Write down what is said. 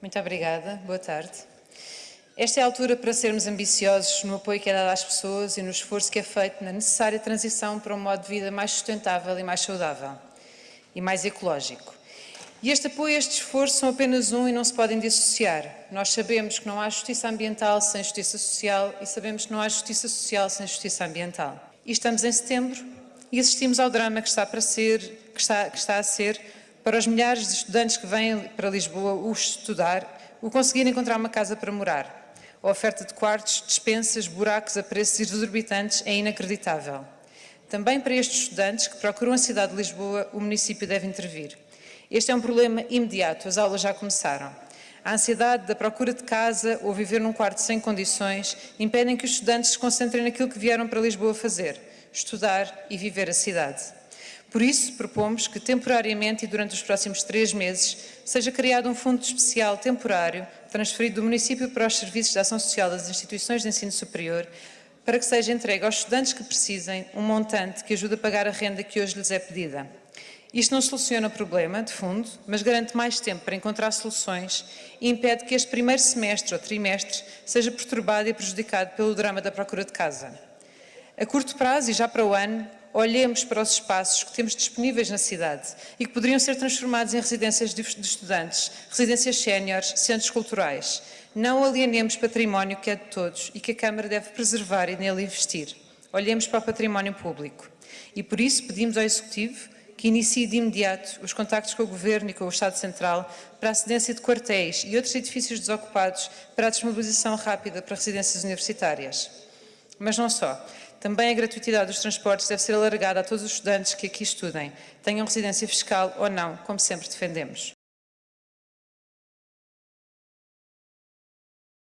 Muito obrigada. Boa tarde. Esta é a altura para sermos ambiciosos no apoio que é dado às pessoas e no esforço que é feito na necessária transição para um modo de vida mais sustentável e mais saudável e mais ecológico. E este apoio e este esforço são apenas um e não se podem dissociar. Nós sabemos que não há justiça ambiental sem justiça social e sabemos que não há justiça social sem justiça ambiental. E estamos em setembro e assistimos ao drama que está, para ser, que está, que está a ser para os milhares de estudantes que vêm para Lisboa o estudar, o conseguir encontrar uma casa para morar. A oferta de quartos, dispensas, buracos a preços exorbitantes é inacreditável. Também para estes estudantes que procuram a cidade de Lisboa, o município deve intervir. Este é um problema imediato, as aulas já começaram. A ansiedade da procura de casa ou viver num quarto sem condições impedem que os estudantes se concentrem naquilo que vieram para Lisboa fazer, estudar e viver a cidade. Por isso, propomos que temporariamente e durante os próximos três meses seja criado um fundo especial temporário transferido do município para os serviços de ação social das instituições de ensino superior para que seja entregue aos estudantes que precisem um montante que ajude a pagar a renda que hoje lhes é pedida. Isto não soluciona o problema, de fundo, mas garante mais tempo para encontrar soluções e impede que este primeiro semestre ou trimestre seja perturbado e prejudicado pelo drama da procura de casa. A curto prazo e já para o ano, olhemos para os espaços que temos disponíveis na cidade e que poderiam ser transformados em residências de estudantes, residências séniores, centros culturais. Não alienemos património que é de todos e que a Câmara deve preservar e nele investir. Olhemos para o património público. E por isso pedimos ao Executivo que inicie de imediato os contactos com o Governo e com o Estado Central para a cedência de quartéis e outros edifícios desocupados para a desmobilização rápida para residências universitárias. Mas não só. Também a gratuitidade dos transportes deve ser alargada a todos os estudantes que aqui estudem, tenham residência fiscal ou não, como sempre defendemos.